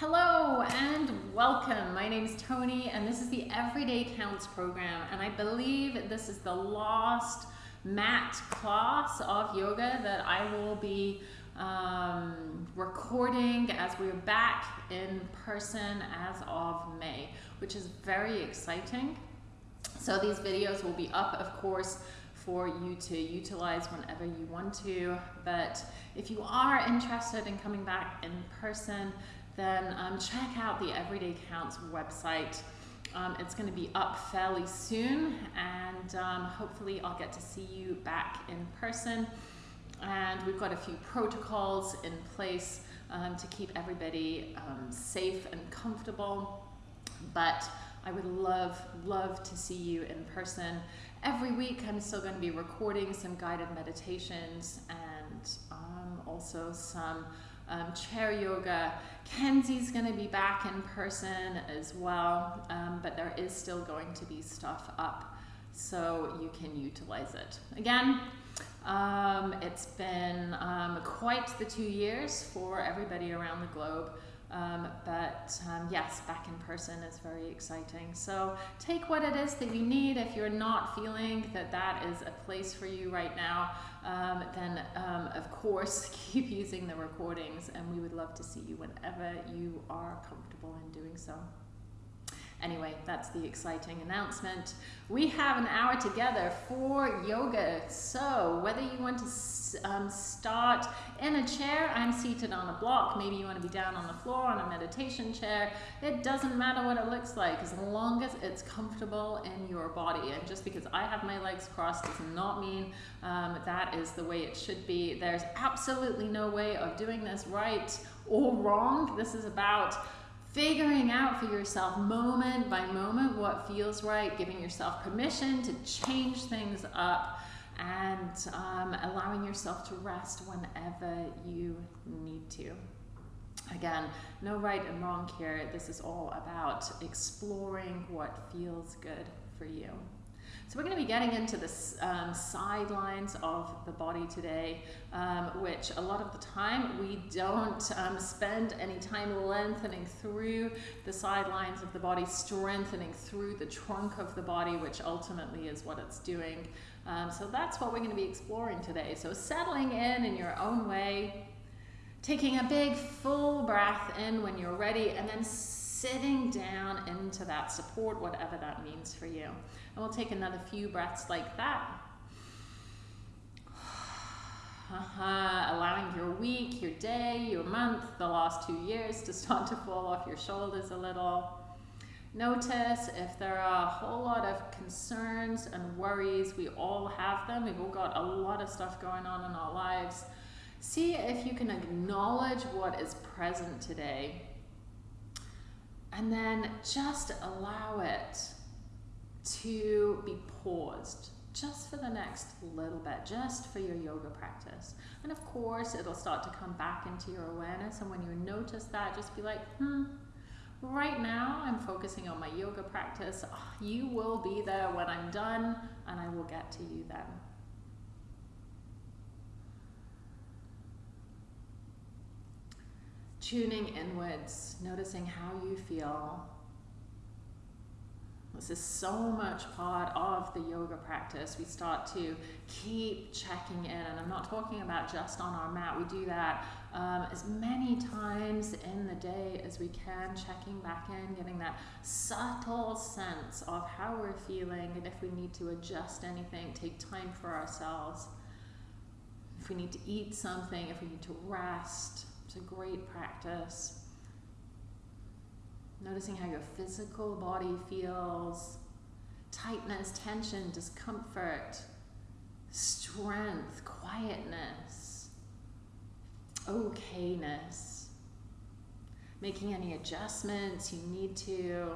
Hello and welcome. My name is Tony and this is the Everyday Counts program and I believe this is the last mat class of yoga that I will be um, recording as we're back in person as of May, which is very exciting. So these videos will be up, of course, for you to utilize whenever you want to. But if you are interested in coming back in person, then um, check out the Everyday Counts website. Um, it's going to be up fairly soon, and um, hopefully, I'll get to see you back in person. And we've got a few protocols in place um, to keep everybody um, safe and comfortable. But I would love, love to see you in person. Every week, I'm still going to be recording some guided meditations and um, also some um, chair yoga. Kenzie's going to be back in person as well, um, but there is still going to be stuff up so you can utilize it. Again, um, it's been um, quite the two years for everybody around the globe. Um, but um, yes, back in person is very exciting. So take what it is that you need. If you're not feeling that that is a place for you right now, um, then um, of course keep using the recordings and we would love to see you whenever you are comfortable in doing so. Anyway, that's the exciting announcement. We have an hour together for yoga. So whether you want to um, start in a chair, I'm seated on a block. Maybe you want to be down on the floor on a meditation chair. It doesn't matter what it looks like as long as it's comfortable in your body. And just because I have my legs crossed does not mean um, that is the way it should be. There's absolutely no way of doing this right or wrong. This is about figuring out for yourself moment by moment what feels right, giving yourself permission to change things up, and um, allowing yourself to rest whenever you need to. Again, no right and wrong here. This is all about exploring what feels good for you. So we're going to be getting into the um, sidelines of the body today, um, which a lot of the time we don't um, spend any time lengthening through the sidelines of the body, strengthening through the trunk of the body, which ultimately is what it's doing. Um, so that's what we're going to be exploring today. So settling in in your own way, taking a big full breath in when you're ready, and then sitting down into that support, whatever that means for you. And we'll take another few breaths like that. Uh-huh. Allowing your week, your day, your month, the last two years to start to fall off your shoulders a little. Notice if there are a whole lot of concerns and worries. We all have them. We've all got a lot of stuff going on in our lives. See if you can acknowledge what is present today and then just allow it to be paused just for the next little bit, just for your yoga practice. And of course, it'll start to come back into your awareness. And when you notice that, just be like, hmm, right now I'm focusing on my yoga practice. You will be there when I'm done, and I will get to you then. tuning inwards, noticing how you feel. This is so much part of the yoga practice. We start to keep checking in, and I'm not talking about just on our mat. We do that um, as many times in the day as we can, checking back in, getting that subtle sense of how we're feeling, and if we need to adjust anything, take time for ourselves. If we need to eat something, if we need to rest, it's a great practice. Noticing how your physical body feels tightness, tension, discomfort, strength, quietness, okayness. Making any adjustments you need to.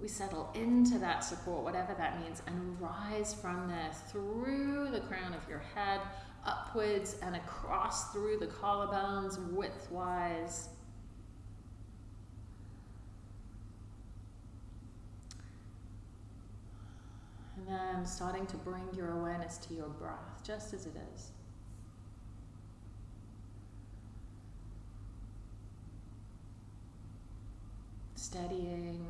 We settle into that support, whatever that means, and rise from there through the crown of your head upwards and across through the collarbones widthwise. And then starting to bring your awareness to your breath, just as it is. steadying.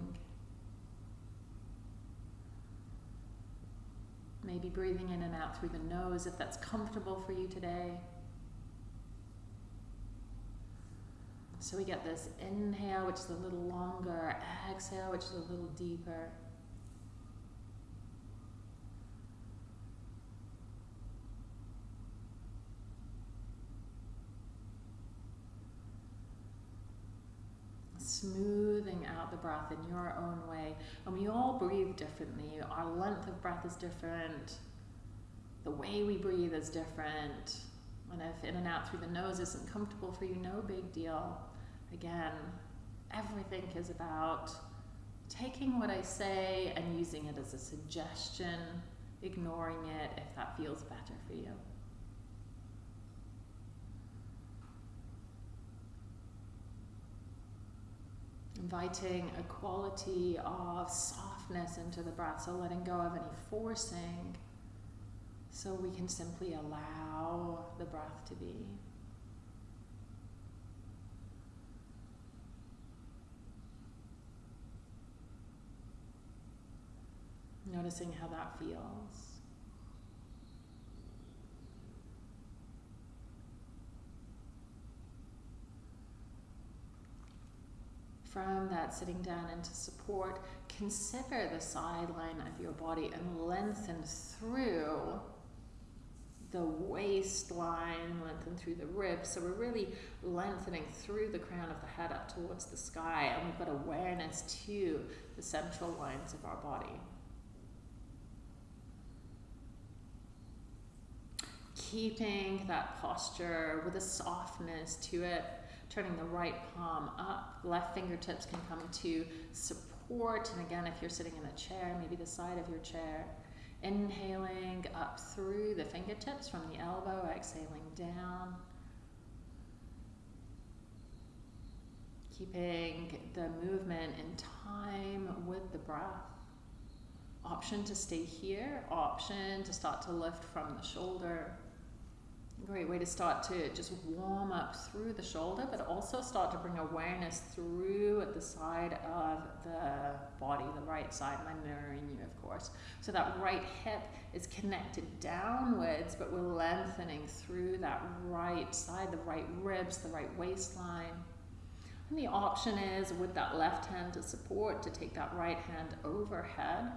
Maybe breathing in and out through the nose if that's comfortable for you today. So we get this inhale, which is a little longer, exhale, which is a little deeper. Smoothing out the breath in your own way. And we all breathe differently. Our length of breath is different. The way we breathe is different. And if in and out through the nose isn't comfortable for you, no big deal. Again, everything is about taking what I say and using it as a suggestion, ignoring it if that feels better for you. Inviting a quality of softness into the breath, so letting go of any forcing, so we can simply allow the breath to be. Noticing how that feels. From that sitting down into support, consider the sideline of your body and lengthen through the waistline, lengthen through the ribs. So we're really lengthening through the crown of the head up towards the sky, and we've got awareness to the central lines of our body. Keeping that posture with a softness to it turning the right palm up. Left fingertips can come to support. And again, if you're sitting in a chair, maybe the side of your chair. Inhaling up through the fingertips from the elbow, exhaling down. Keeping the movement in time with the breath. Option to stay here, option to start to lift from the shoulder. Great way to start to just warm up through the shoulder, but also start to bring awareness through at the side of the body, the right side. And I'm mirroring you, of course. So that right hip is connected downwards, but we're lengthening through that right side, the right ribs, the right waistline. And the option is with that left hand to support, to take that right hand overhead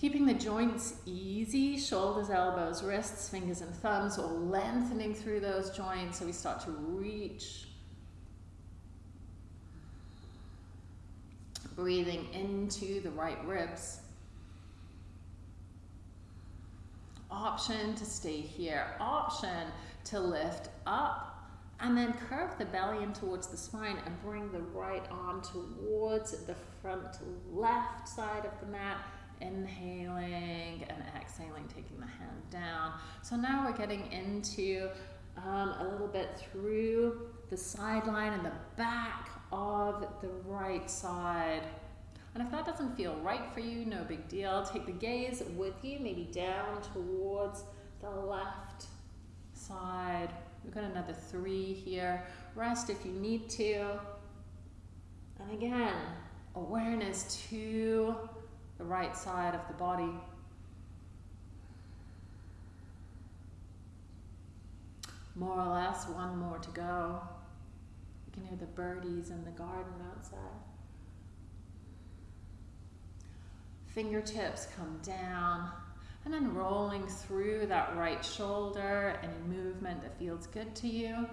Keeping the joints easy, shoulders, elbows, wrists, fingers and thumbs, or lengthening through those joints so we start to reach. Breathing into the right ribs. Option to stay here. Option to lift up and then curve the belly in towards the spine and bring the right arm towards the front left side of the mat inhaling and exhaling, taking the hand down. So now we're getting into um, a little bit through the sideline and the back of the right side. And if that doesn't feel right for you, no big deal. Take the gaze with you, maybe down towards the left side. We've got another three here. Rest if you need to. And again, awareness to the right side of the body. More or less, one more to go. You can hear the birdies in the garden outside. Fingertips come down and then rolling through that right shoulder, any movement that feels good to you.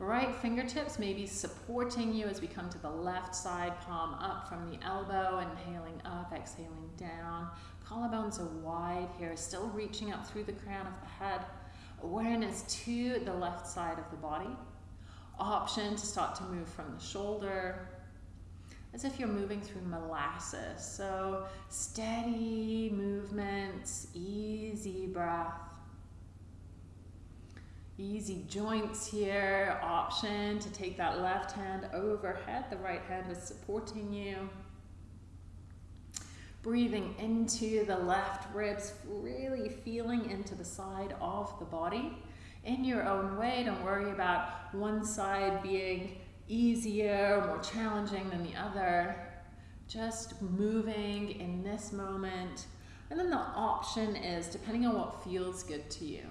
Right fingertips maybe supporting you as we come to the left side, palm up from the elbow, inhaling up, exhaling down. Collarbones are wide here, still reaching up through the crown of the head. Awareness to the left side of the body. Option to start to move from the shoulder, as if you're moving through molasses. So steady movements, easy breath. Easy joints here, option to take that left hand overhead, the right hand is supporting you. Breathing into the left ribs, really feeling into the side of the body in your own way. Don't worry about one side being easier, or more challenging than the other. Just moving in this moment. And then the option is, depending on what feels good to you.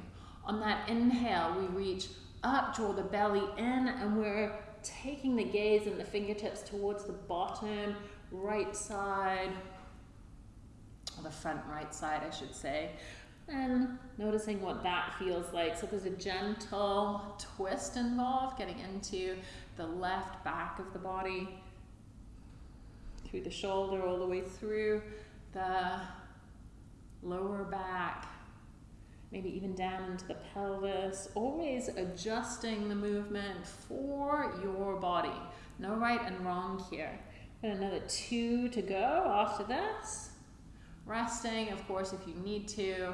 On that inhale, we reach up, draw the belly in, and we're taking the gaze and the fingertips towards the bottom right side, or the front right side, I should say. And noticing what that feels like. So there's a gentle twist involved, getting into the left back of the body, through the shoulder, all the way through the lower back, maybe even down into the pelvis, always adjusting the movement for your body. No right and wrong here. Got another two to go after this. Resting, of course, if you need to.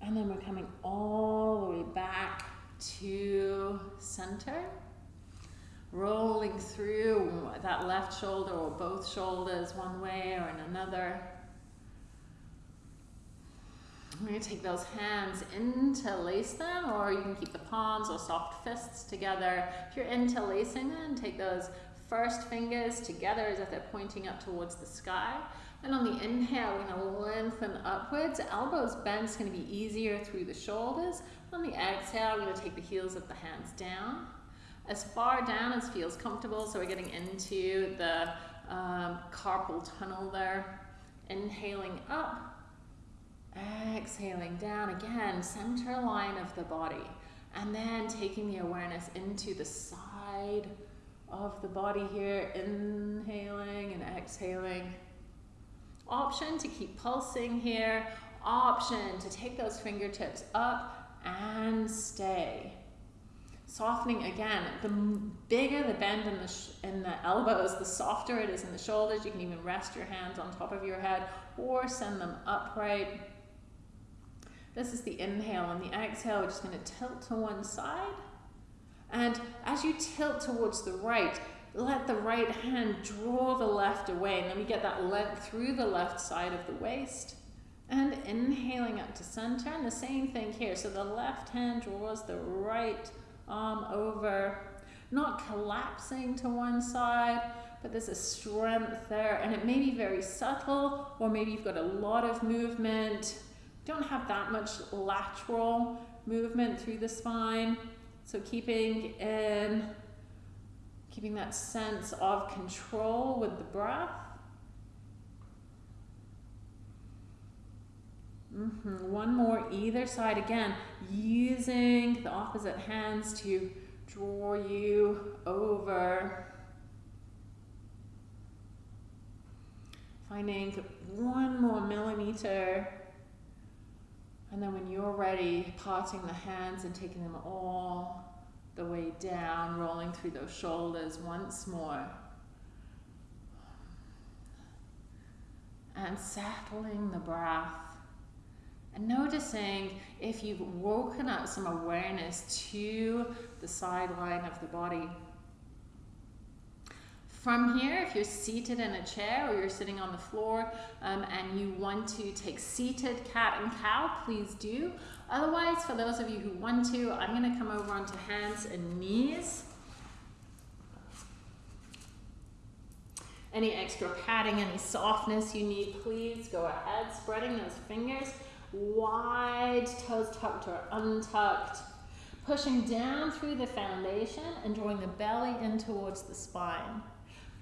And then we're coming all the way back to center. Rolling through that left shoulder or both shoulders one way or in another. We're going to take those hands, interlace them, or you can keep the palms or soft fists together. If you're interlacing them, take those first fingers together as if they're pointing up towards the sky. And on the inhale, we're going to lengthen upwards. Elbows bent is going to be easier through the shoulders. On the exhale, we're going to take the heels of the hands down. As far down as feels comfortable, so we're getting into the um, carpal tunnel there. Inhaling up, exhaling down again, center line of the body. And then taking the awareness into the side of the body here, inhaling and exhaling. Option to keep pulsing here. Option to take those fingertips up and stay. Softening again. The bigger the bend in the, in the elbows, the softer it is in the shoulders. You can even rest your hands on top of your head or send them upright. This is the inhale and the exhale. We're just going to tilt to one side. And as you tilt towards the right, let the right hand draw the left away. And then we get that length through the left side of the waist. And inhaling up to center. And the same thing here. So the left hand draws the right arm over. Not collapsing to one side, but there's a strength there. And it may be very subtle, or maybe you've got a lot of movement. Don't have that much lateral movement through the spine. So keeping in keeping that sense of control with the breath. Mm -hmm. One more either side again, using the opposite hands to draw you over. Finding one more millimeter. And then when you're ready, parting the hands and taking them all the way down, rolling through those shoulders once more. And settling the breath. And noticing if you've woken up some awareness to the sideline of the body. From here, if you're seated in a chair or you're sitting on the floor um, and you want to take seated cat and cow, please do. Otherwise, for those of you who want to, I'm going to come over onto hands and knees. Any extra padding, any softness you need, please go ahead. Spreading those fingers wide, toes tucked or untucked. Pushing down through the foundation and drawing the belly in towards the spine.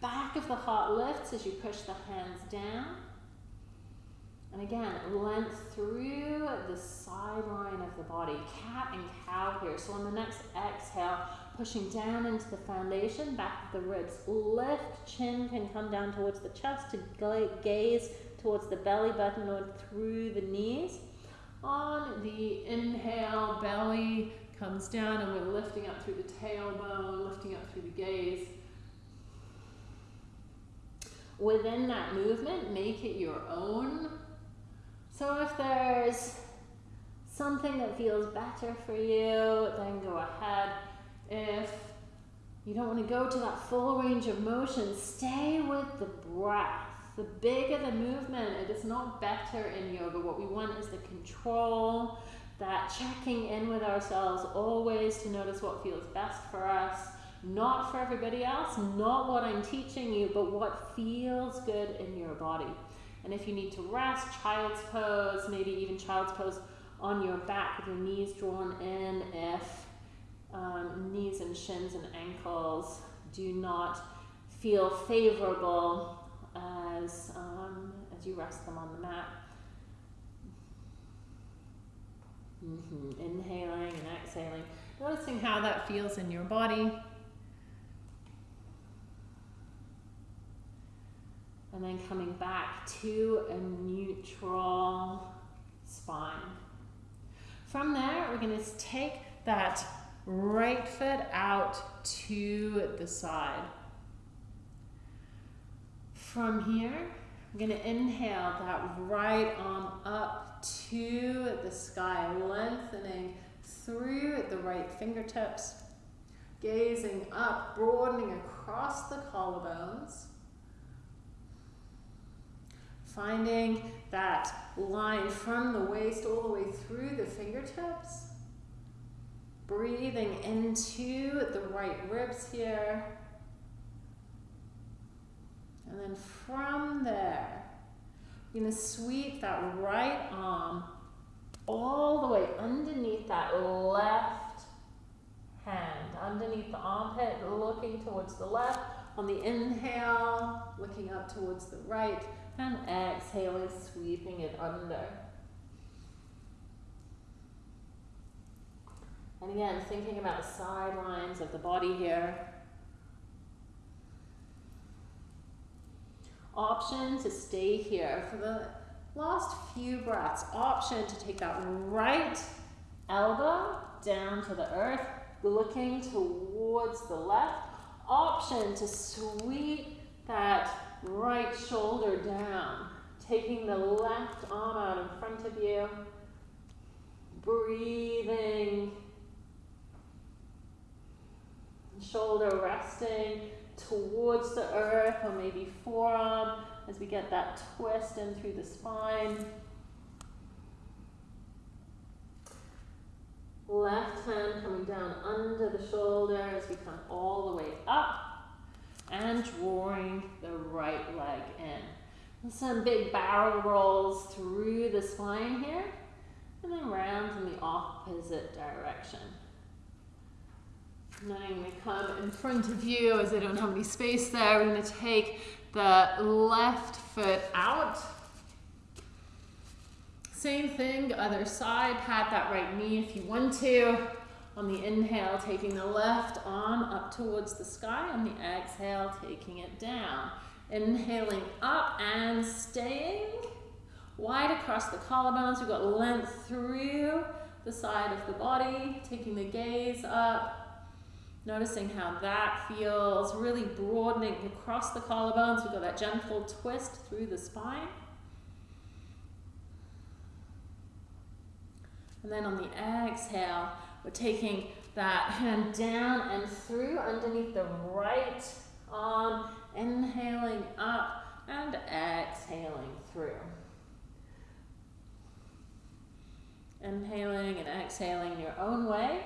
Back of the heart lifts as you push the hands down. And again, length through the sideline of the body, cat and cow here. So on the next exhale, pushing down into the foundation, back of the ribs. Lift, chin can come down towards the chest to gaze towards the belly button or through the knees. On the inhale, belly comes down and we're lifting up through the tailbone, lifting up through the gaze. Within that movement, make it your own. So if there's something that feels better for you, then go ahead. If you don't want to go to that full range of motion, stay with the breath. The bigger the movement, it is not better in yoga. What we want is the control, that checking in with ourselves always to notice what feels best for us, not for everybody else, not what I'm teaching you, but what feels good in your body. And if you need to rest, child's pose, maybe even child's pose on your back with your knees drawn in if um, knees and shins and ankles do not feel favorable as, um, as you rest them on the mat. Mm-hmm. Inhaling and exhaling, noticing how that feels in your body. And then coming back to a neutral spine. From there, we're going to take that right foot out to the side. From here, I'm going to inhale that right arm up to the sky, lengthening through the right fingertips, gazing up, broadening across the collarbones. Finding that line from the waist all the way through the fingertips. Breathing into the right ribs here. And then from there, you're to sweep that right arm all the way underneath that left hand, underneath the armpit, looking towards the left. On the inhale, looking up towards the right, and exhaling, sweeping it under. And again, thinking about the sidelines of the body here. Option to stay here for the last few breaths. Option to take that right elbow down to the earth, looking towards the left. Option to sweep that right shoulder down, taking the left arm out in front of you, breathing, shoulder resting towards the earth or maybe forearm as we get that twist in through the spine. Left hand coming down under the shoulder as we come all the way up and drawing the right leg in. some big barrel rolls through the spine here and then round in the opposite direction. To come in front of you as I don't have any space there. We're going to take the left foot out. Same thing, other side, pat that right knee if you want to. On the inhale, taking the left arm up towards the sky. On the exhale, taking it down. Inhaling up and staying wide across the collarbones. We've got length through the side of the body, taking the gaze up, noticing how that feels, really broadening across the collarbones. We've got that gentle twist through the spine. And then on the exhale, we're taking that hand down and through underneath the right arm, inhaling up and exhaling through. Inhaling and exhaling your own way.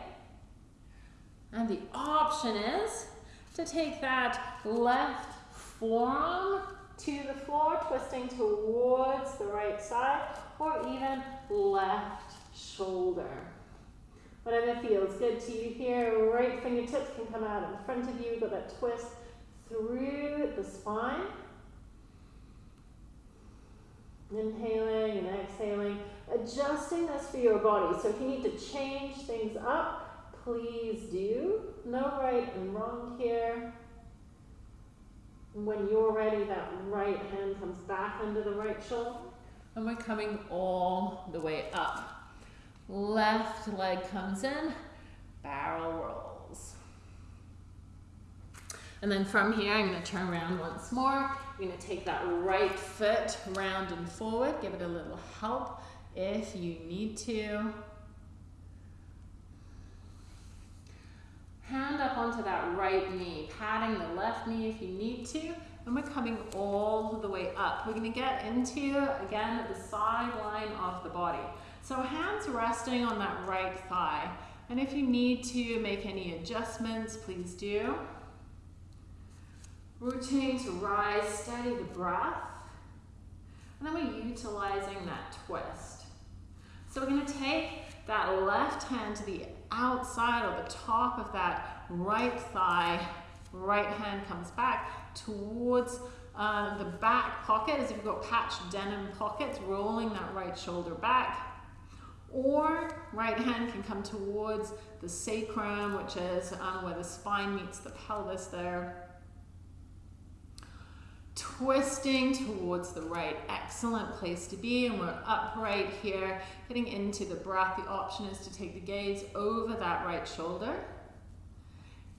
And the option is to take that left forearm to the floor, twisting towards the right side, or even left shoulder. Whatever feels good to you here, right fingertips can come out in front of you, got that twist through the spine. Inhaling and exhaling, adjusting this for your body. So if you need to change things up, please do. No right and wrong here. When you're ready, that right hand comes back under the right shoulder. And we're coming all the way up. Left leg comes in, barrel rolls. And then from here, I'm going to turn around once more. I'm going to take that right foot round and forward. Give it a little help if you need to. Hand up onto that right knee, patting the left knee if you need to, and we're coming all the way up. We're going to get into, again, the side line of the body. So hands resting on that right thigh. And if you need to make any adjustments, please do. Routine to rise, steady the breath. And then we're utilizing that twist. So we're going to take that left hand to the outside or the top of that right thigh. Right hand comes back towards uh, the back pocket as if you've got patched denim pockets, rolling that right shoulder back. Or right hand can come towards the sacrum, which is um, where the spine meets the pelvis there. Twisting towards the right, excellent place to be. And we're upright here, getting into the breath. The option is to take the gaze over that right shoulder.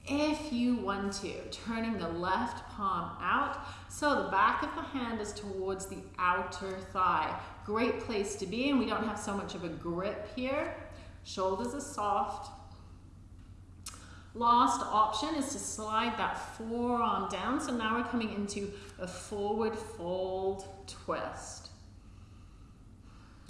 If you want to, turning the left palm out, so the back of the hand is towards the outer thigh. Great place to be, and we don't have so much of a grip here. Shoulders are soft. Last option is to slide that forearm down. So now we're coming into a forward fold twist.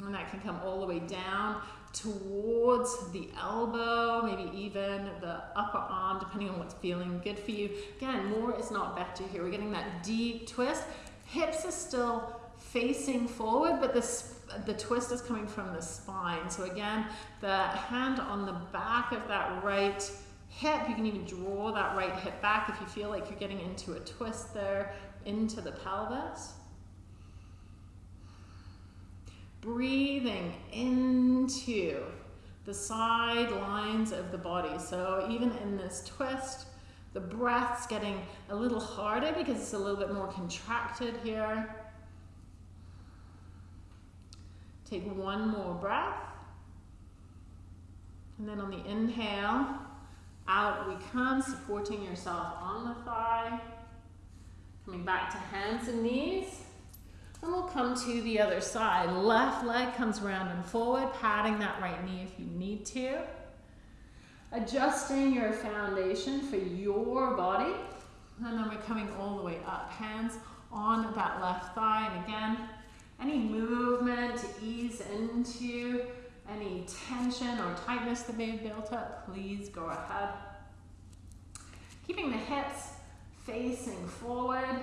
And that can come all the way down towards the elbow, maybe even the upper arm, depending on what's feeling good for you. Again, more is not better here. We're getting that deep twist. Hips are still facing forward, but the, the twist is coming from the spine. So again, the hand on the back of that right hip, you can even draw that right hip back if you feel like you're getting into a twist there, into the pelvis. Breathing into the side lines of the body. So even in this twist, the breath's getting a little harder because it's a little bit more contracted here. Take one more breath. And then on the inhale, out we come, supporting yourself on the thigh. Coming back to hands and knees. And we'll come to the other side. Left leg comes round and forward, patting that right knee if you need to. Adjusting your foundation for your body. And then we're coming all the way up. Hands on that left thigh. And again, any movement to ease into any tension or tightness that may have built up, please go ahead. Keeping the hips facing forward.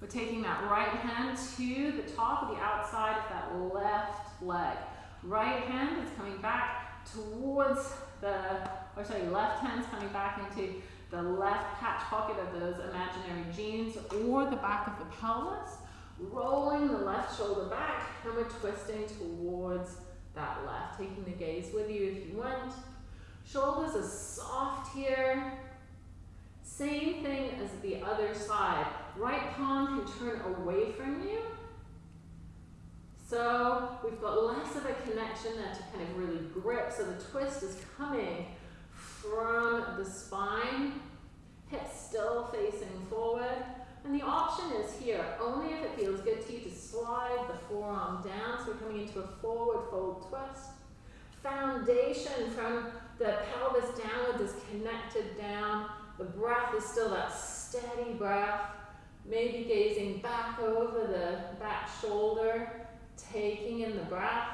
We're taking that right hand to the top of the outside of that left leg. Right hand is coming back towards the, or sorry, left hand's coming back into the left patch pocket of those imaginary jeans or the back of the pelvis rolling the left shoulder back and we're twisting towards that left, taking the gaze with you if you want. Shoulders are soft here. Same thing as the other side. Right palm can turn away from you. So we've got less of a connection there to kind of really grip. So the twist is coming from the spine, hips still facing forward. And the option is here, only if it feels good to you to slide the forearm down. So we're coming into a forward fold twist. Foundation from the pelvis downwards is connected down. The breath is still that steady breath. Maybe gazing back over the back shoulder, taking in the breath.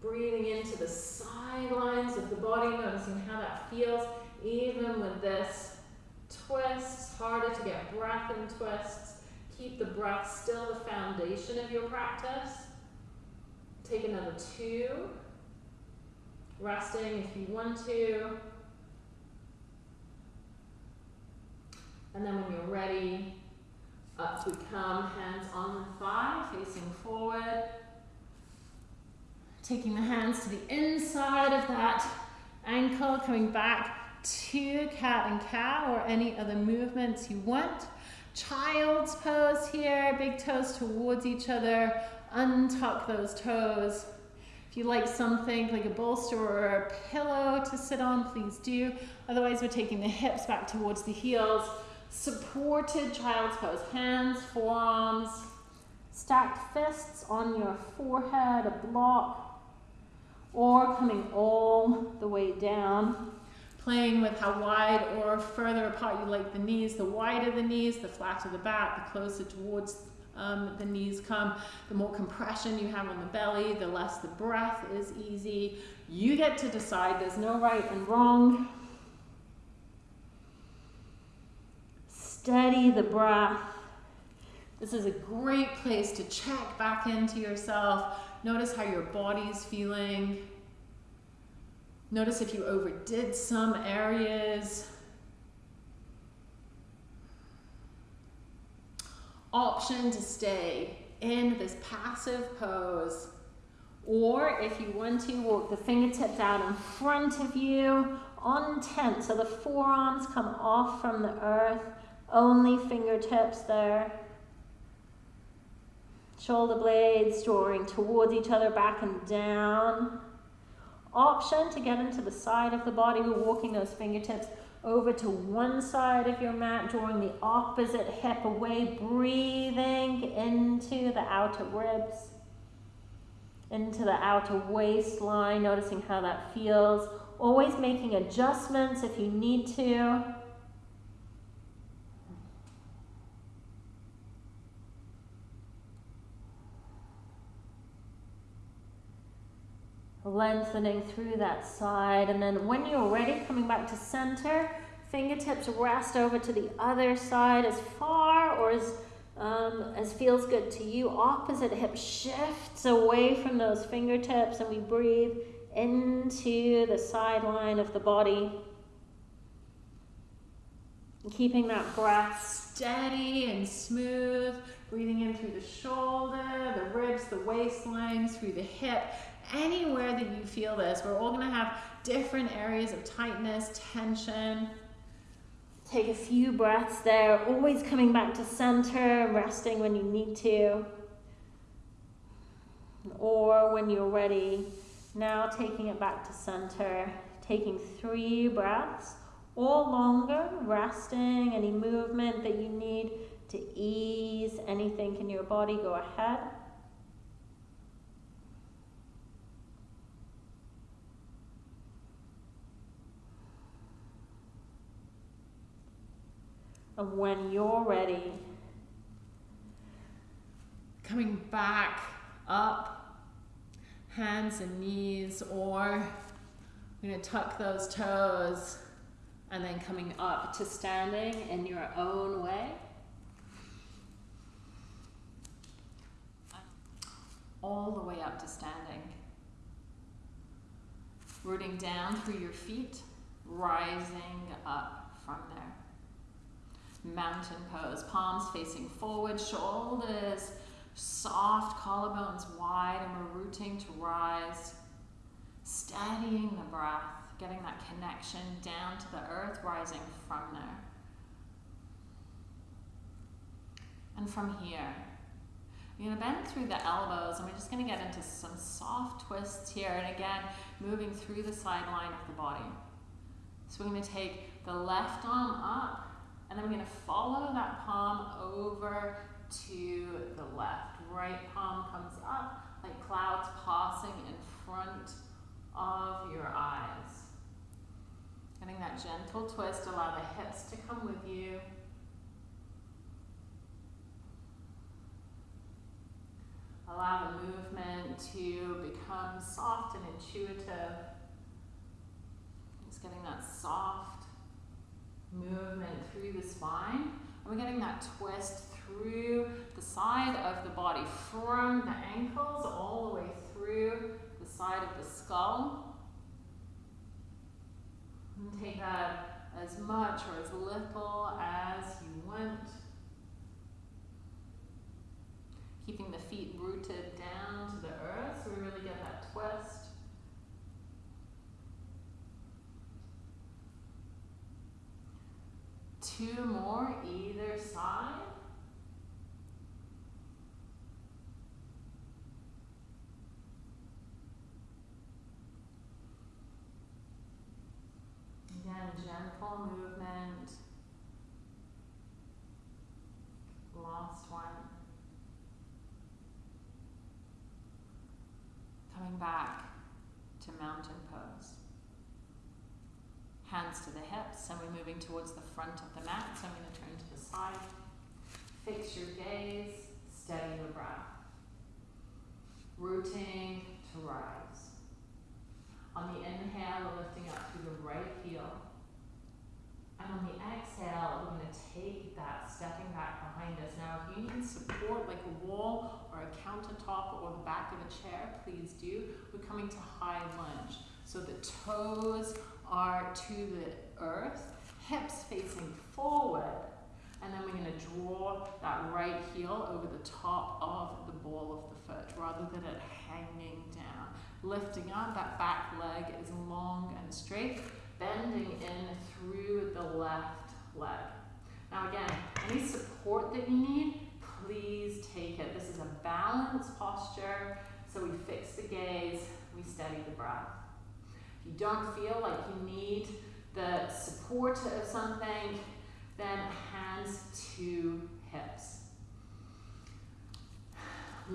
Breathing into the sidelines of the body, noticing how that feels, even with this twists, harder to get breath in twists. Keep the breath still the foundation of your practice. Take another two. Resting if you want to. And then when you're ready, up we come, hands on the thigh, facing forward. Taking the hands to the inside of that ankle, coming back to cat and cow or any other movements you want. Child's pose here, big toes towards each other, untuck those toes. If you like something like a bolster or a pillow to sit on, please do. Otherwise, we're taking the hips back towards the heels. Supported child's pose, hands, forearms, stacked fists on your forehead, a block, or coming all the way down playing with how wide or further apart you like the knees. The wider the knees, the flatter the back, the closer towards um, the knees come, the more compression you have on the belly, the less the breath is easy. You get to decide, there's no right and wrong. Steady the breath. This is a great place to check back into yourself. Notice how your body's feeling. Notice if you overdid some areas. Option to stay in this passive pose. Or if you want to, walk the fingertips out in front of you on tent. So the forearms come off from the earth, only fingertips there. Shoulder blades drawing towards each other, back and down option to get into the side of the body. We're walking those fingertips over to one side of your mat, drawing the opposite hip away, breathing into the outer ribs, into the outer waistline, noticing how that feels. Always making adjustments if you need to. Lengthening through that side. And then when you're ready, coming back to center, fingertips rest over to the other side as far or as, um, as feels good to you. Opposite hip shifts away from those fingertips and we breathe into the sideline of the body. keeping that breath steady and smooth, breathing in through the shoulder, the ribs, the waistline, through the hip, anywhere that you feel this. We're all gonna have different areas of tightness, tension. Take a few breaths there, always coming back to center, resting when you need to. Or when you're ready, now taking it back to center, taking three breaths or longer, resting, any movement that you need to ease anything in your body, go ahead. And when you're ready, coming back up, hands and knees, or you're going to tuck those toes and then coming up to standing in your own way. All the way up to standing. Rooting down through your feet, rising up mountain pose. Palms facing forward, shoulders soft, collarbones wide, and we're rooting to rise. Steadying the breath, getting that connection down to the earth, rising from there. And from here, going to bend through the elbows, and we're just going to get into some soft twists here. And again, moving through the sideline of the body. So we're going to take the left arm up, and going to follow that palm over to the left. Right palm comes up like clouds passing in front of your eyes. Getting that gentle twist, allow the hips to come with you. Allow the movement to become soft and intuitive. Just getting that soft movement through the spine. And we're getting that twist through the side of the body, from the ankles all the way through the side of the skull. And take that as much or as little as you want. Keeping the feet rooted down to the earth so we really get that twist. Two more either side. Again, gentle movement. Last one. Coming back to mountain. Hands to the hips and we're moving towards the front of the mat. So I'm going to turn to the side. Fix your gaze, steady your breath. Rooting to rise. On the inhale, we're lifting up through the right heel. And on the exhale, we're going to take that stepping back behind us. Now, if you need support like a wall or a countertop or the back of a chair, please do. We're coming to high lunge. So the toes are to the earth, hips facing forward, and then we're going to draw that right heel over the top of the ball of the foot rather than it hanging down. Lifting up, that back leg is long and straight, bending in through the left leg. Now again, any support that you need, please take it. This is a balanced posture, so we fix the gaze, we steady the breath. You don't feel like you need the support of something, then hands to hips.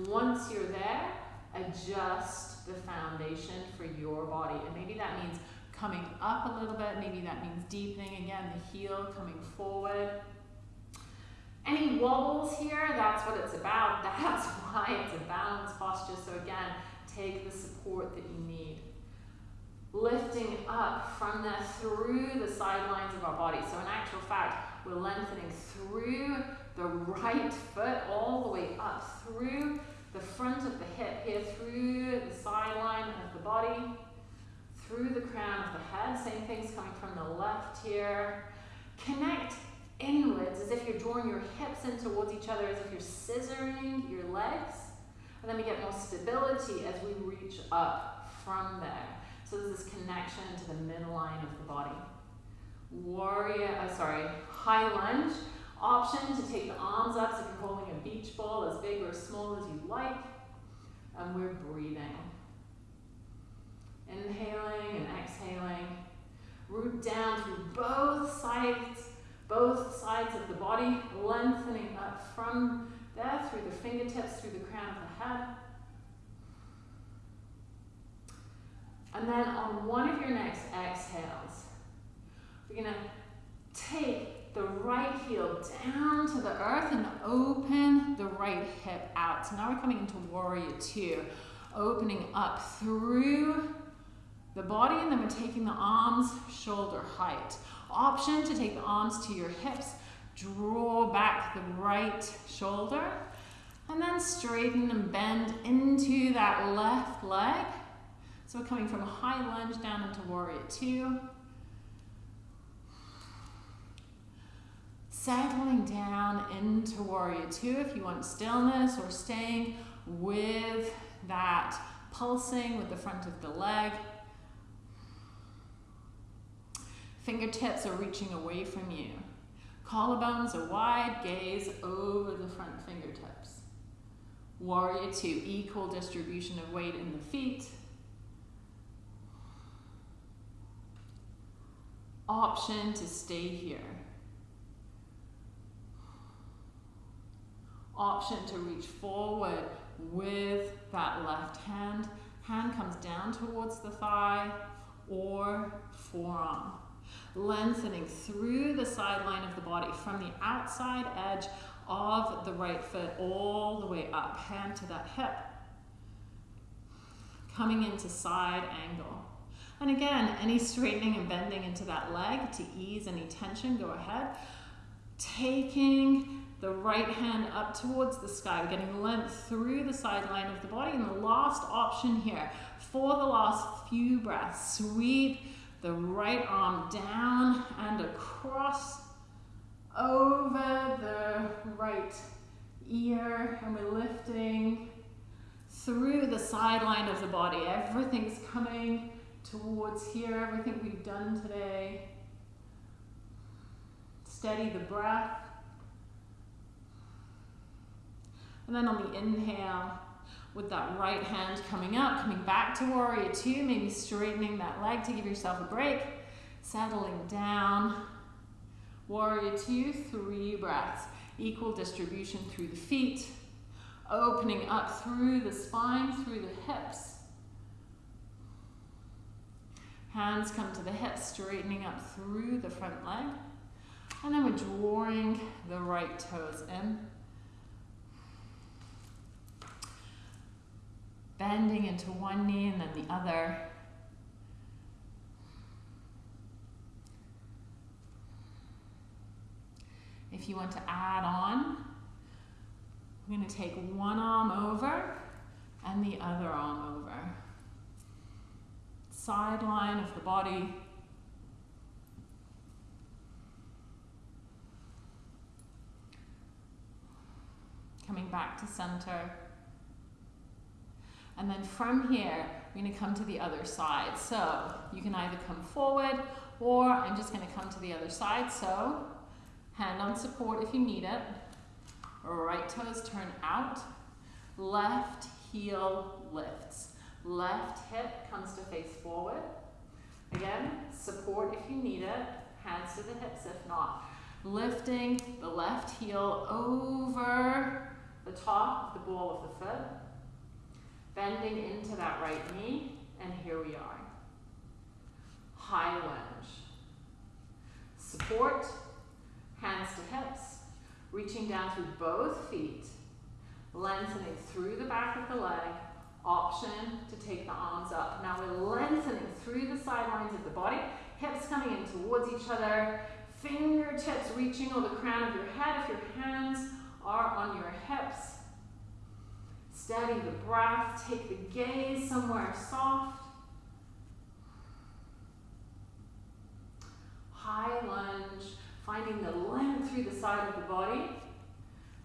Once you're there, adjust the foundation for your body. And maybe that means coming up a little bit, maybe that means deepening again, the heel coming forward. Any wobbles here, that's what it's about. That's why it's a balanced posture. So again, take the support that you need. Lifting up from there through the sidelines of our body. So in actual fact, we're lengthening through the right foot all the way up through the front of the hip here, through the sideline of the body, through the crown of the head. Same thing's coming from the left here. Connect inwards as if you're drawing your hips in towards each other, as if you're scissoring your legs. And then we get more stability as we reach up from there. So there's this connection to the midline of the body. Warrior, uh, sorry, high lunge. Option to take the arms up so you're holding a beach ball as big or as small as you like. And we're breathing. Inhaling and exhaling. Root down through both sides, both sides of the body, lengthening up from there through the fingertips, through the crown of the head. And then on one of your next exhales, we're going to take the right heel down to the earth and open the right hip out. So now we're coming into warrior two, opening up through the body and then we're taking the arms shoulder height. Option to take the arms to your hips, draw back the right shoulder and then straighten and bend into that left leg so coming from a high lunge down into warrior two. Settling down into warrior two if you want stillness or staying with that pulsing with the front of the leg. Fingertips are reaching away from you. Collarbones are wide, gaze over the front fingertips. Warrior two, equal distribution of weight in the feet. Option to stay here. Option to reach forward with that left hand. Hand comes down towards the thigh or forearm. Lengthening through the sideline of the body from the outside edge of the right foot all the way up. Hand to that hip. Coming into side angle. And again, any straightening and bending into that leg to ease any tension, go ahead. Taking the right hand up towards the sky, We're getting length through the sideline of the body. And the last option here, for the last few breaths, sweep the right arm down and across over the right ear. And we're lifting through the sideline of the body. Everything's coming towards here, everything we've done today. Steady the breath. And then on the inhale, with that right hand coming up, coming back to warrior two, maybe straightening that leg to give yourself a break. Settling down. Warrior two, three breaths. Equal distribution through the feet. Opening up through the spine, through the hips. Hands come to the hips, straightening up through the front leg. And then we're drawing the right toes in. Bending into one knee and then the other. If you want to add on, I'm going to take one arm over and the other arm over. Side line of the body. Coming back to center. And then from here, we're going to come to the other side. So you can either come forward or I'm just going to come to the other side. So hand on support if you need it. Right toes turn out. Left heel lifts. Left hip comes to face forward. Again, support if you need it. Hands to the hips if not. Lifting the left heel over the top of the ball of the foot. Bending into that right knee. And here we are. High lunge. Support. Hands to hips. Reaching down through both feet. Lengthening through the back of the leg option to take the arms up. Now we're lengthening through the sidelines of the body, hips coming in towards each other, fingertips reaching over the crown of your head if your hands are on your hips. Steady the breath, take the gaze somewhere soft. High lunge, finding the length through the side of the body.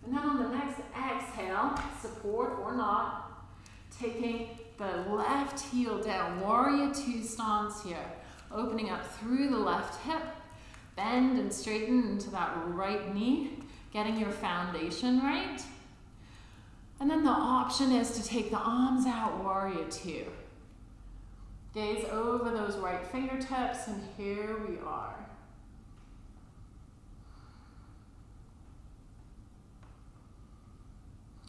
And then on the next exhale, support or not, Taking the left heel down, warrior two stance here. Opening up through the left hip, bend and straighten into that right knee, getting your foundation right. And then the option is to take the arms out, warrior two. Gaze over those right fingertips, and here we are.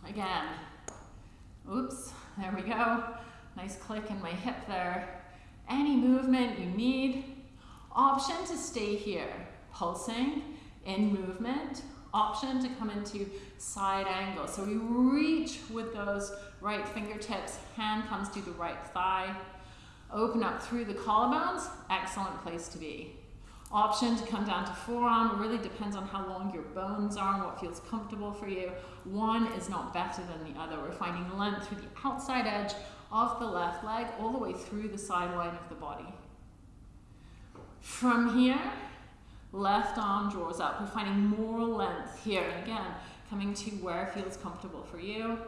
Again, oops, there we go. Nice click in my hip there. Any movement you need. Option to stay here, pulsing in movement. Option to come into side angle. So we reach with those right fingertips, hand comes to the right thigh. Open up through the collarbones, excellent place to be. Option to come down to forearm, it really depends on how long your bones are and what feels comfortable for you. One is not better than the other. We're finding length through the outside edge of the left leg all the way through the sideline of the body. From here, left arm draws up. We're finding more length here. And again, coming to where feels comfortable for you.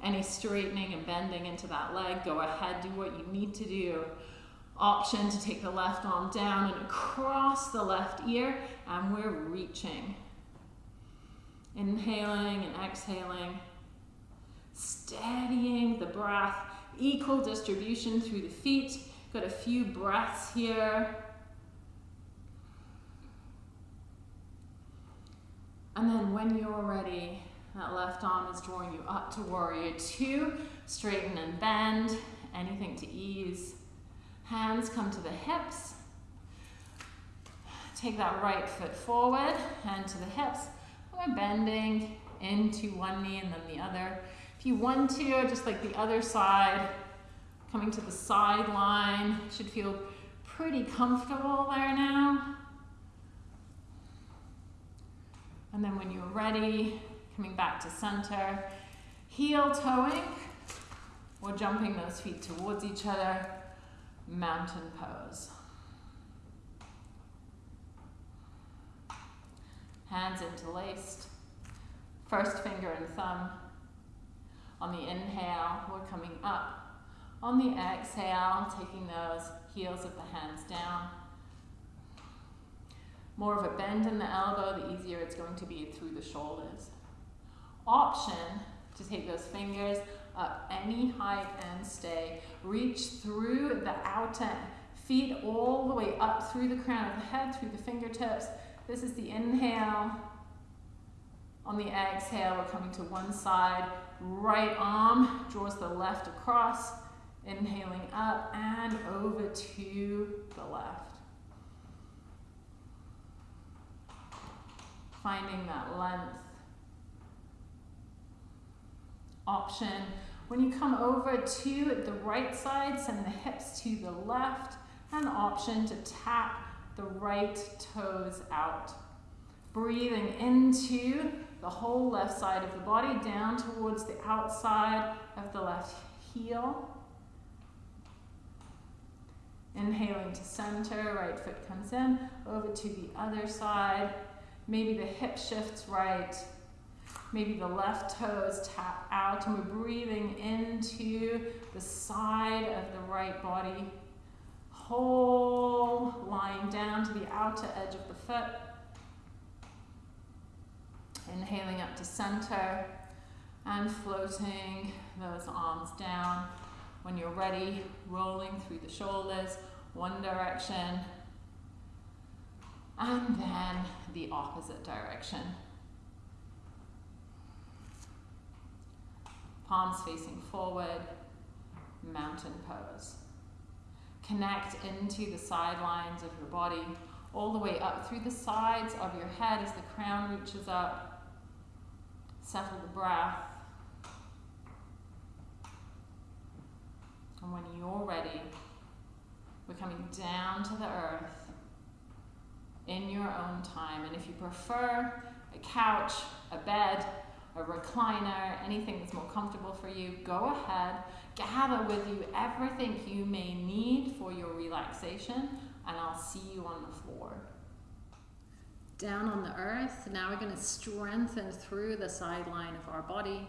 Any straightening and bending into that leg, go ahead, do what you need to do option to take the left arm down and across the left ear, and we're reaching. Inhaling and exhaling. Steadying the breath, equal distribution through the feet. Got a few breaths here. And then when you're ready, that left arm is drawing you up to warrior two. Straighten and bend, anything to ease. Hands come to the hips. Take that right foot forward, hand to the hips. We're bending into one knee and then the other. If you want to, just like the other side, coming to the sideline, should feel pretty comfortable there now. And then when you're ready, coming back to center, heel toeing, or jumping those feet towards each other mountain pose. Hands interlaced. First finger and thumb. On the inhale, we're coming up. On the exhale, taking those heels of the hands down. More of a bend in the elbow, the easier it's going to be through the shoulders. Option to take those fingers up any height and stay. Reach through the outer feet all the way up through the crown of the head, through the fingertips. This is the inhale. On the exhale, we're coming to one side. Right arm draws the left across. Inhaling up and over to the left. Finding that length. Option. When you come over to the right side, send the hips to the left. An option to tap the right toes out. Breathing into the whole left side of the body, down towards the outside of the left heel. Inhaling to center, right foot comes in, over to the other side. Maybe the hip shifts right. Maybe the left toes tap out and we're breathing into the side of the right body. Whole lying down to the outer edge of the foot. Inhaling up to center and floating those arms down. When you're ready, rolling through the shoulders, one direction, and then the opposite direction. Palms facing forward, mountain pose. Connect into the sidelines of your body, all the way up through the sides of your head as the crown reaches up. Settle the breath. And when you're ready, we're coming down to the earth in your own time. And if you prefer a couch, a bed, a recliner, anything that's more comfortable for you, go ahead. Gather with you everything you may need for your relaxation, and I'll see you on the floor. Down on the earth, now we're going to strengthen through the sideline of our body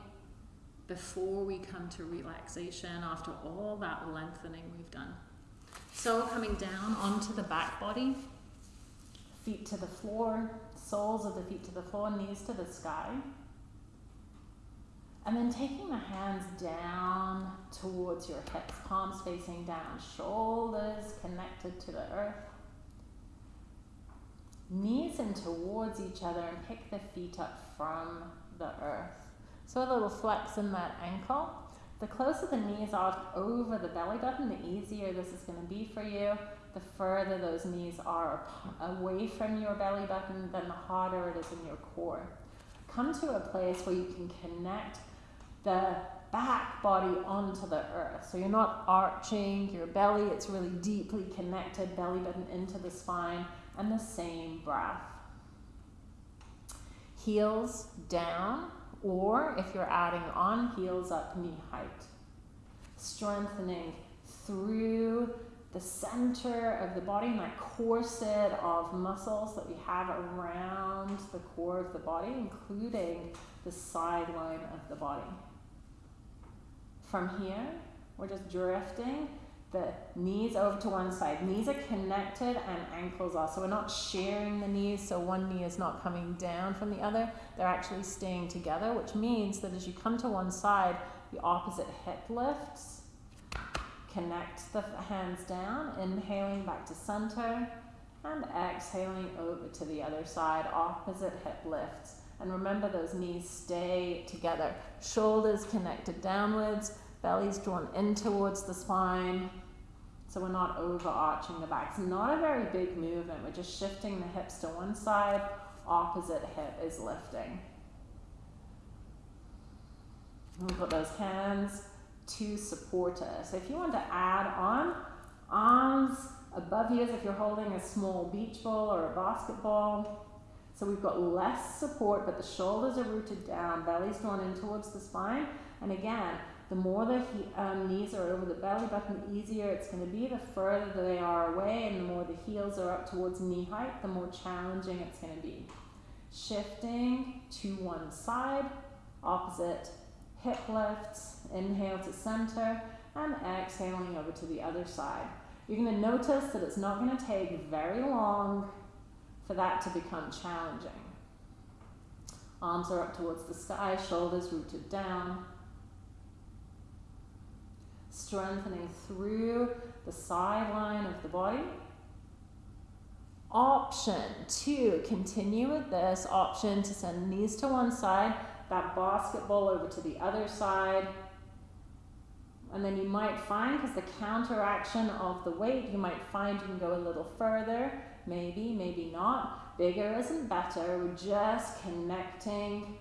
before we come to relaxation after all that lengthening we've done. So coming down onto the back body, feet to the floor, soles of the feet to the floor, knees to the sky. And then taking the hands down towards your hips, palms facing down, shoulders connected to the earth. Knees in towards each other and pick the feet up from the earth. So a little flex in that ankle. The closer the knees are over the belly button, the easier this is going to be for you. The further those knees are away from your belly button, then the harder it is in your core. Come to a place where you can connect the back body onto the earth. So you're not arching your belly, it's really deeply connected, belly button into the spine, and the same breath. Heels down, or if you're adding on, heels up knee height. Strengthening through the center of the body that corset of muscles that we have around the core of the body, including the sideline of the body. From here, we're just drifting the knees over to one side. Knees are connected and ankles are. So we're not sharing the knees, so one knee is not coming down from the other. They're actually staying together, which means that as you come to one side, the opposite hip lifts. Connect the hands down, inhaling back to center, and exhaling over to the other side, opposite hip lifts. And remember those knees stay together. Shoulders connected downwards, belly's drawn in towards the spine, so we're not overarching the back. It's not a very big movement. We're just shifting the hips to one side, opposite hip is lifting. We've got those hands to support us. So if you want to add on, arms above you as if you're holding a small beach ball or a basketball. So we've got less support, but the shoulders are rooted down, belly's drawn in towards the spine. And again, the more the he, um, knees are over the belly button, the easier it's going to be. The further they are away and the more the heels are up towards knee height, the more challenging it's going to be. Shifting to one side, opposite hip lifts, inhale to center, and exhaling over to the other side. You're going to notice that it's not going to take very long for that to become challenging. Arms are up towards the sky, shoulders rooted down strengthening through the sideline of the body. Option two, continue with this. Option to send knees to one side, that basketball over to the other side. And then you might find, because the counteraction of the weight, you might find you can go a little further, maybe, maybe not. Bigger isn't better. We're just connecting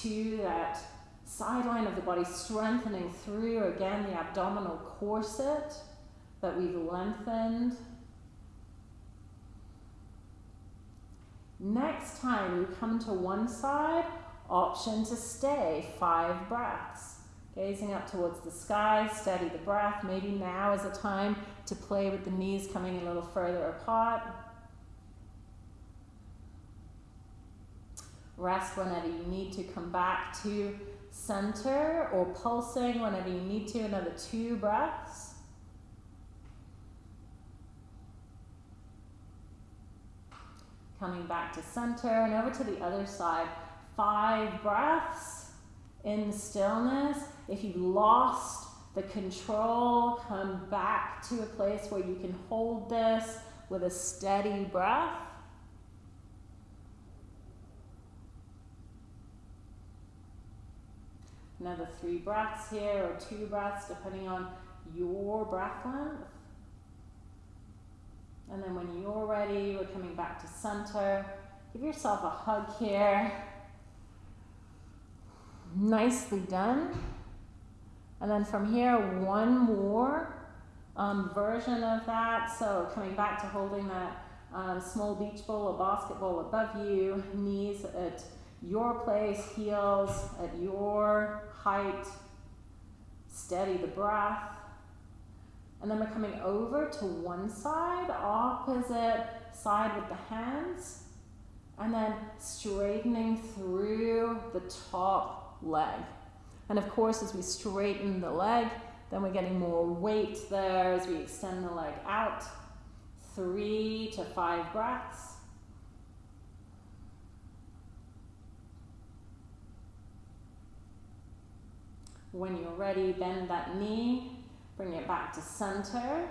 to that sideline of the body, strengthening through again the abdominal corset that we've lengthened. Next time you come to one side, option to stay, five breaths. Gazing up towards the sky, steady the breath. Maybe now is a time to play with the knees coming a little further apart. Rest whenever you need to come back to center or pulsing whenever you need to. Another two breaths. Coming back to center and over to the other side. Five breaths in stillness. If you've lost the control, come back to a place where you can hold this with a steady breath. Another three breaths here, or two breaths, depending on your breath length. And then when you're ready, we're coming back to center. Give yourself a hug here. Nicely done. And then from here, one more um, version of that. So coming back to holding that um, small beach ball or basketball above you, knees at your place, heels at your height. Steady the breath. And then we're coming over to one side, opposite side with the hands. And then straightening through the top leg. And of course, as we straighten the leg, then we're getting more weight there as we extend the leg out. Three to five breaths. When you're ready, bend that knee, bring it back to center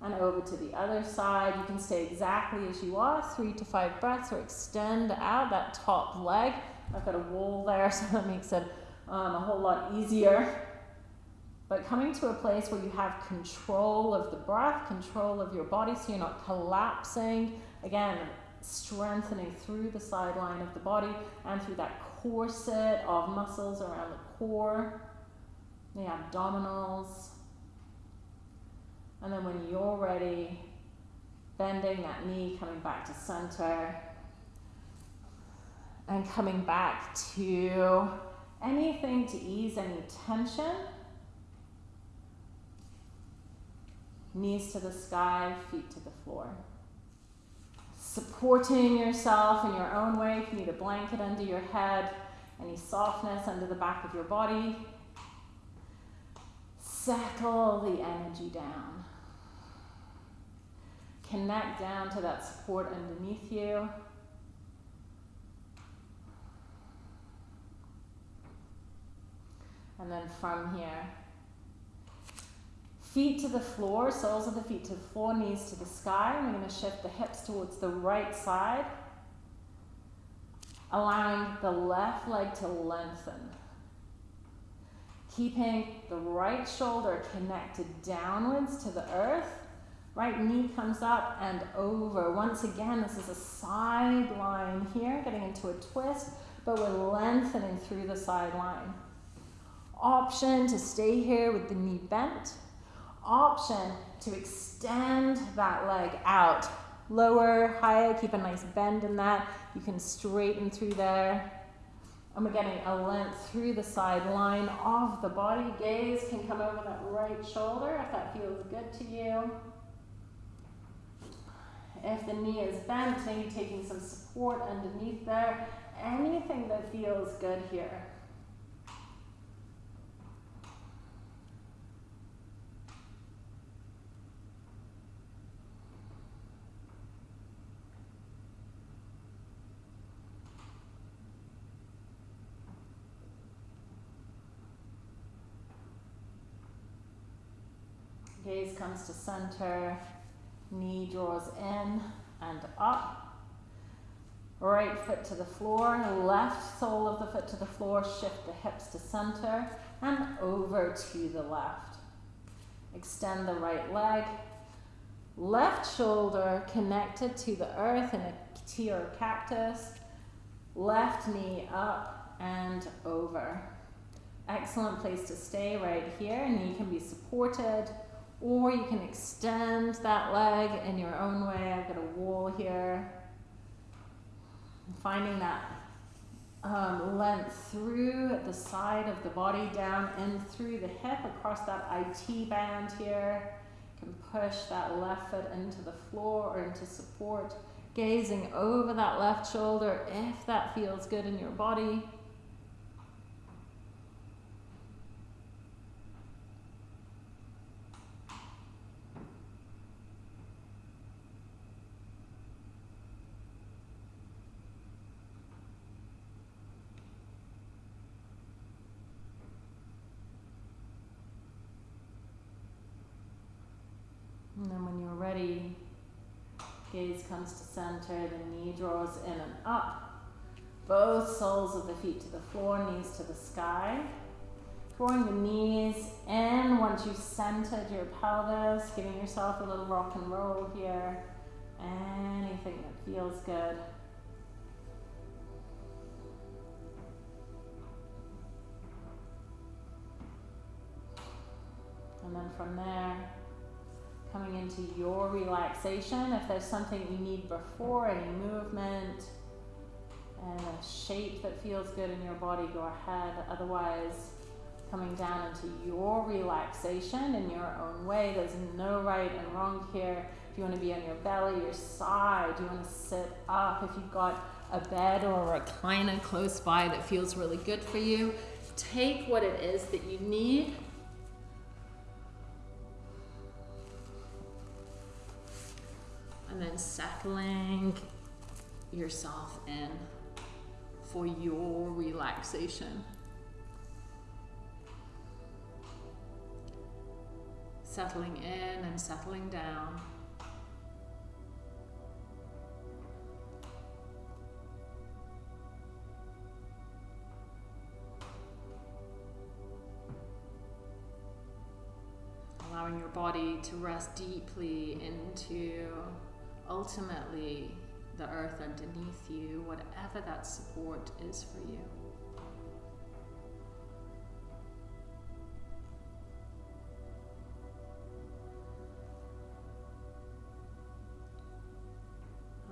and over to the other side. You can stay exactly as you are, three to five breaths, or extend out that top leg. I've got a wall there, so that makes it um, a whole lot easier. But coming to a place where you have control of the breath, control of your body, so you're not collapsing. Again, strengthening through the sideline of the body and through that corset of muscles around the core, the abdominals. And then when you're ready, bending that knee, coming back to center, and coming back to anything to ease any tension. Knees to the sky, feet to the floor. Supporting yourself in your own way. If you need a blanket under your head, any softness under the back of your body. Settle the energy down. Connect down to that support underneath you. And then from here, feet to the floor, soles of the feet to the floor, knees to the sky. We're going to shift the hips towards the right side, allowing the left leg to lengthen. Keeping the right shoulder connected downwards to the earth. Right knee comes up and over. Once again, this is a side line here, getting into a twist, but we're lengthening through the side line option to stay here with the knee bent, option to extend that leg out. Lower, higher, keep a nice bend in that. You can straighten through there. And we're getting a length through the side line of the body. Gaze can come over that right shoulder if that feels good to you. If the knee is bent, maybe taking some support underneath there. Anything that feels good here. Gaze comes to center, knee draws in and up. Right foot to the floor, left sole of the foot to the floor, shift the hips to center and over to the left. Extend the right leg. Left shoulder connected to the earth in a T or cactus. Left knee up and over. Excellent place to stay right here. Knee can be supported or you can extend that leg in your own way. I've got a wall here. Finding that um, length through the side of the body, down and through the hip, across that IT band here. You can push that left foot into the floor or into support. Gazing over that left shoulder if that feels good in your body. And ready, gaze comes to center, the knee draws in and up. Both soles of the feet to the floor, knees to the sky. Drawing the knees in once you've centered your pelvis, giving yourself a little rock and roll here. Anything that feels good. And then from there, coming into your relaxation. If there's something you need before, any movement and a shape that feels good in your body, go ahead. Otherwise, coming down into your relaxation in your own way. There's no right and wrong here. If you want to be on your belly, your side, you want to sit up. If you've got a bed or a recliner close by that feels really good for you, take what it is that you need and then settling yourself in for your relaxation. Settling in and settling down. Allowing your body to rest deeply into ultimately the earth underneath you, whatever that support is for you.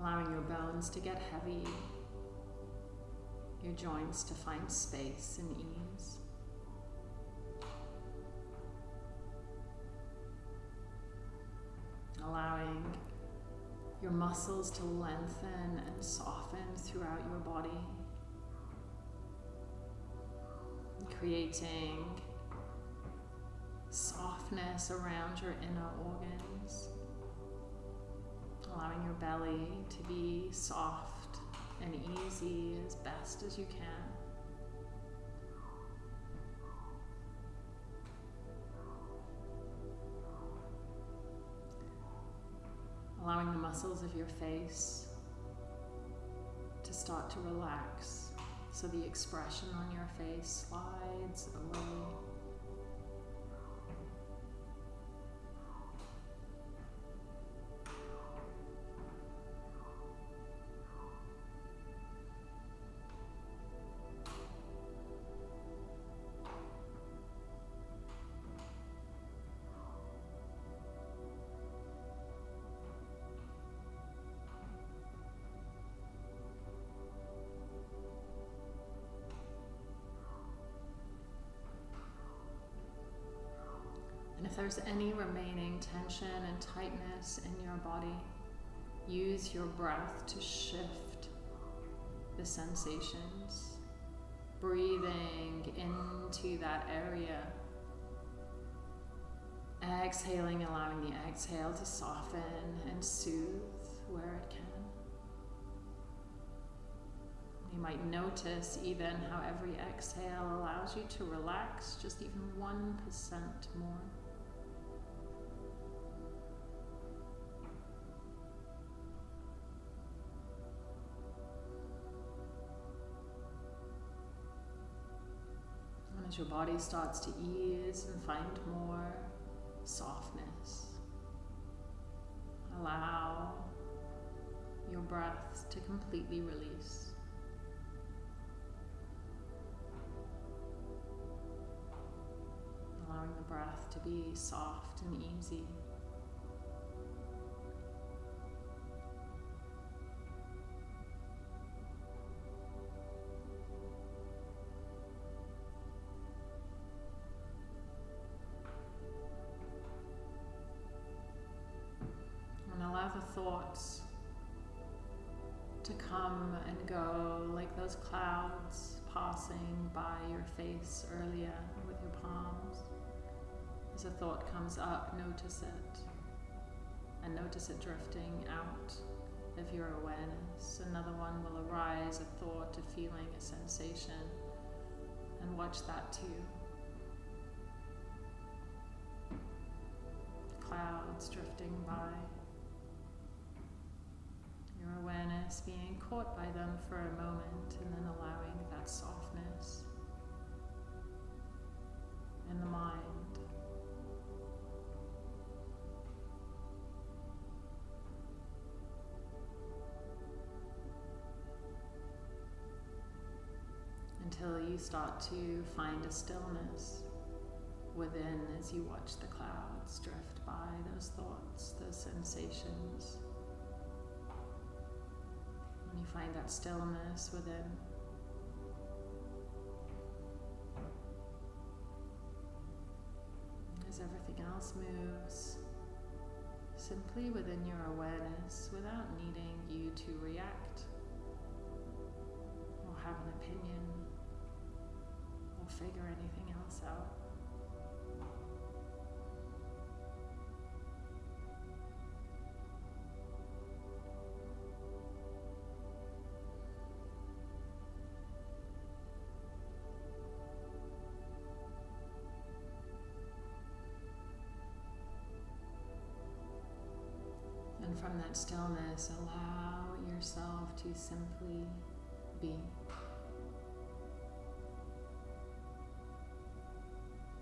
Allowing your bones to get heavy, your joints to find space and ease. Allowing your muscles to lengthen and soften throughout your body, creating softness around your inner organs, allowing your belly to be soft and easy as best as you can. Muscles of your face to start to relax so the expression on your face slides away. There's any remaining tension and tightness in your body, use your breath to shift the sensations. Breathing into that area. Exhaling, allowing the exhale to soften and soothe where it can. You might notice even how every exhale allows you to relax just even 1% more. As your body starts to ease and find more softness. Allow your breath to completely release. Allowing the breath to be soft and easy. Thoughts to come and go like those clouds passing by your face earlier with your palms. As a thought comes up, notice it and notice it drifting out of your awareness. Another one will arise, a thought, a feeling, a sensation, and watch that too. Clouds drifting by being caught by them for a moment and then allowing that softness in the mind. Until you start to find a stillness within as you watch the clouds drift by, those thoughts, those sensations find that stillness within. As everything else moves simply within your awareness without needing you to react or have an opinion or figure anything else out. From that stillness, allow yourself to simply be.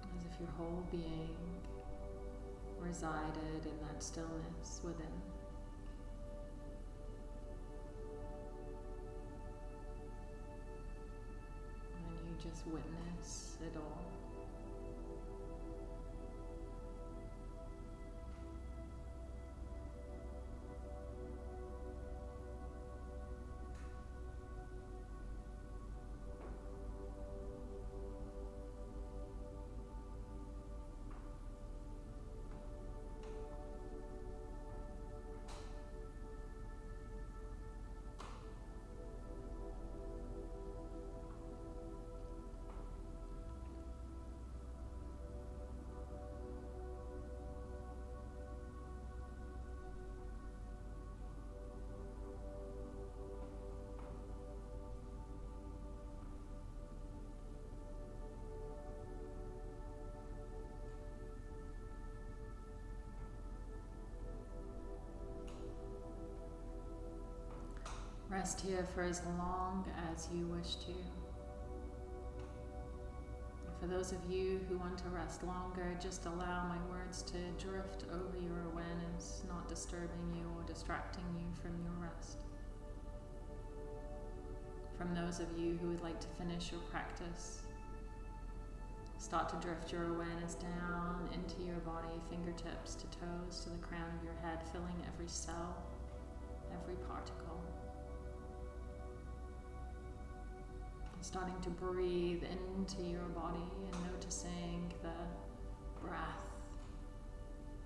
As if your whole being resided in that stillness within. And you just witness it all. Rest here for as long as you wish to. For those of you who want to rest longer, just allow my words to drift over your awareness, not disturbing you or distracting you from your rest. From those of you who would like to finish your practice, start to drift your awareness down into your body, fingertips to toes, to the crown of your head, filling every cell, every particle. Starting to breathe into your body and noticing the breath,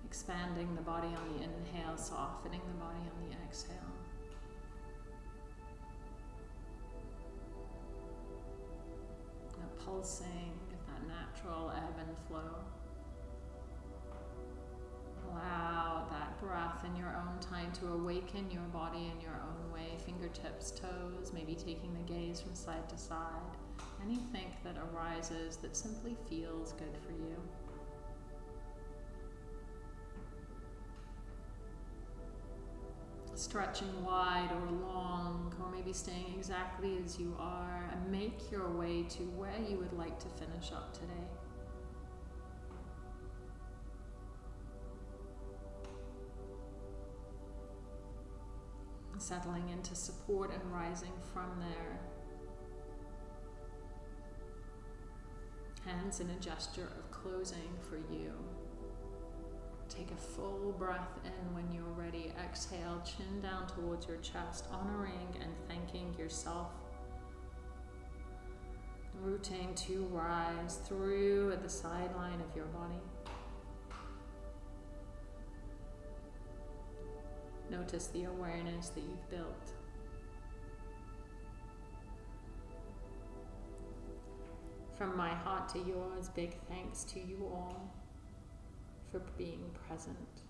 expanding the body on the inhale, softening the body on the exhale. That pulsing, that natural ebb and flow. Allow that breath in your own time to awaken your body in your own way, fingertips, toes, maybe taking the gaze from side to side. Anything that arises that simply feels good for you. Stretching wide or long, or maybe staying exactly as you are, and make your way to where you would like to finish up today. Settling into support and rising from there. Hands in a gesture of closing for you. Take a full breath in when you're ready. Exhale, chin down towards your chest, honoring and thanking yourself. Rooting to rise through at the sideline of your body. Notice the awareness that you've built. From my heart to yours, big thanks to you all for being present.